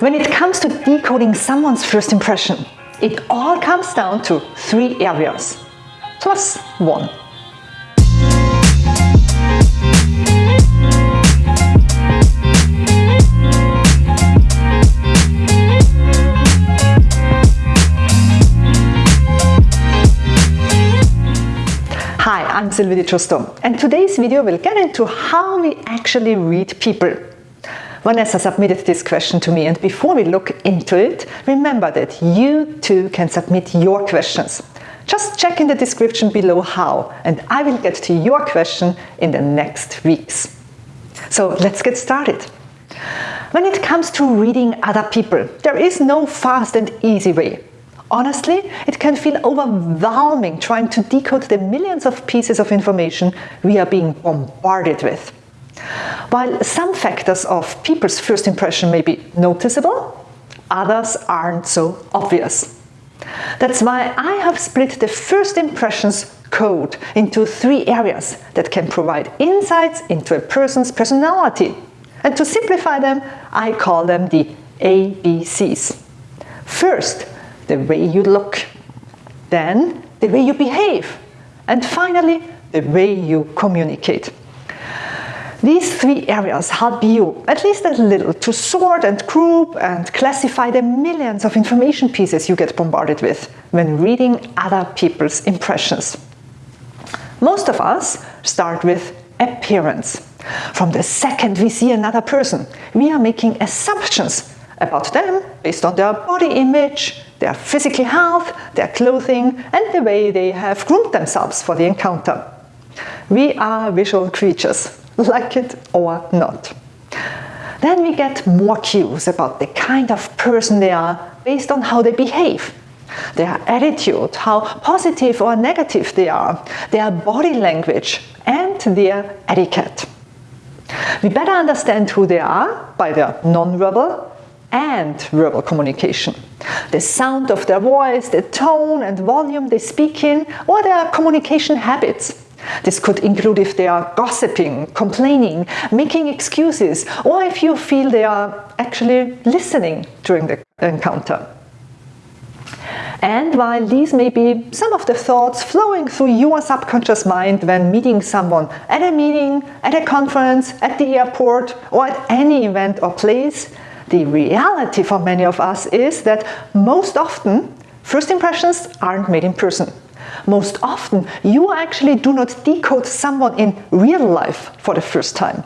When it comes to decoding someone's first impression, it all comes down to three areas, plus one. Hi, I'm Sylvie Di Giusto and today's video will get into how we actually read people. Vanessa submitted this question to me and before we look into it, remember that you too can submit your questions. Just check in the description below how and I will get to your question in the next weeks. So let's get started. When it comes to reading other people, there is no fast and easy way. Honestly, it can feel overwhelming trying to decode the millions of pieces of information we are being bombarded with. While some factors of people's first impression may be noticeable, others aren't so obvious. That's why I have split the first impressions code into three areas that can provide insights into a person's personality. And to simplify them, I call them the ABCs. First, the way you look, then the way you behave, and finally, the way you communicate. These three areas help you, at least a little, to sort and group and classify the millions of information pieces you get bombarded with when reading other people's impressions. Most of us start with appearance. From the second we see another person, we are making assumptions about them based on their body image, their physical health, their clothing, and the way they have groomed themselves for the encounter. We are visual creatures, like it or not. Then we get more cues about the kind of person they are based on how they behave. Their attitude, how positive or negative they are, their body language, and their etiquette. We better understand who they are by their non-verbal and verbal communication. The sound of their voice, the tone and volume they speak in, or their communication habits. This could include if they are gossiping, complaining, making excuses, or if you feel they are actually listening during the encounter. And while these may be some of the thoughts flowing through your subconscious mind when meeting someone at a meeting, at a conference, at the airport, or at any event or place, the reality for many of us is that most often first impressions aren't made in person. Most often you actually do not decode someone in real life for the first time.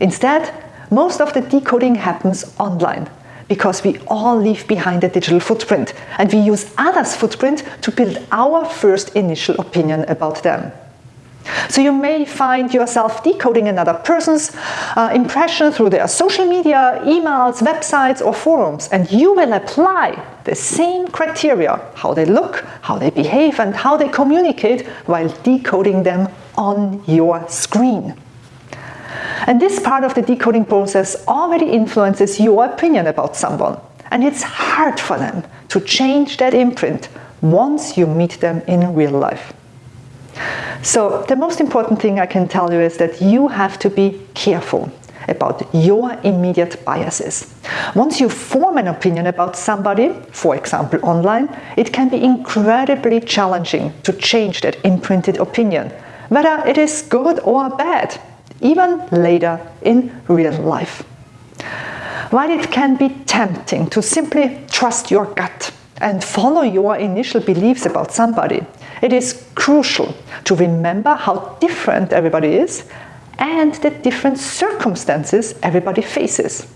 Instead, most of the decoding happens online because we all leave behind a digital footprint and we use others' footprint to build our first initial opinion about them. So you may find yourself decoding another person's uh, impression through their social media, emails, websites or forums and you will apply the same criteria, how they look, how they behave and how they communicate while decoding them on your screen. And this part of the decoding process already influences your opinion about someone and it's hard for them to change that imprint once you meet them in real life. So the most important thing I can tell you is that you have to be careful about your immediate biases. Once you form an opinion about somebody, for example online, it can be incredibly challenging to change that imprinted opinion, whether it is good or bad, even later in real life. While it can be tempting to simply trust your gut and follow your initial beliefs about somebody, it is crucial to remember how different everybody is and the different circumstances everybody faces.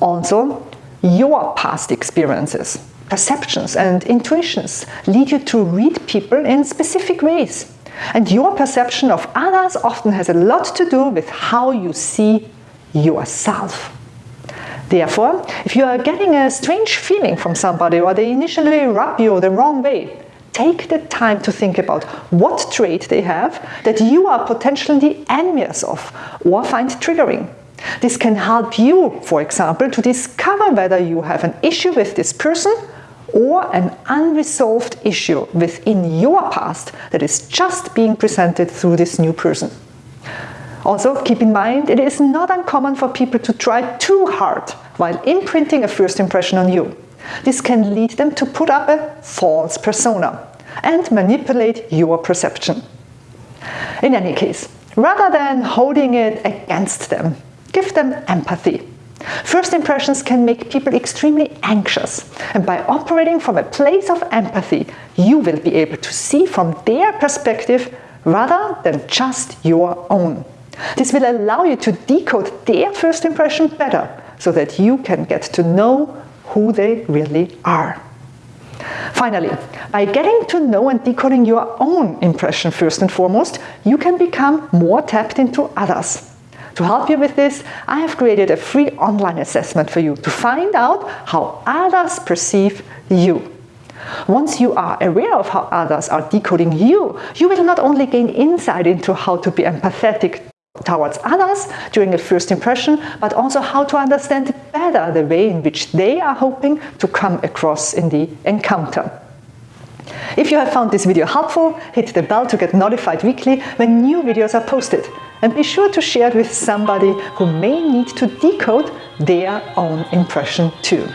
Also, your past experiences, perceptions and intuitions lead you to read people in specific ways. And your perception of others often has a lot to do with how you see yourself. Therefore, if you are getting a strange feeling from somebody or they initially rub you the wrong way, take the time to think about what trait they have that you are potentially envious of or find triggering. This can help you, for example, to discover whether you have an issue with this person or an unresolved issue within your past that is just being presented through this new person. Also, keep in mind it is not uncommon for people to try too hard while imprinting a first impression on you. This can lead them to put up a false persona and manipulate your perception. In any case, rather than holding it against them, give them empathy. First impressions can make people extremely anxious, and by operating from a place of empathy, you will be able to see from their perspective rather than just your own. This will allow you to decode their first impression better so that you can get to know who they really are. Finally, by getting to know and decoding your own impression first and foremost, you can become more tapped into others. To help you with this, I have created a free online assessment for you to find out how others perceive you. Once you are aware of how others are decoding you, you will not only gain insight into how to be empathetic towards others during a first impression, but also how to understand better the way in which they are hoping to come across in the encounter. If you have found this video helpful, hit the bell to get notified weekly when new videos are posted. And be sure to share it with somebody who may need to decode their own impression too.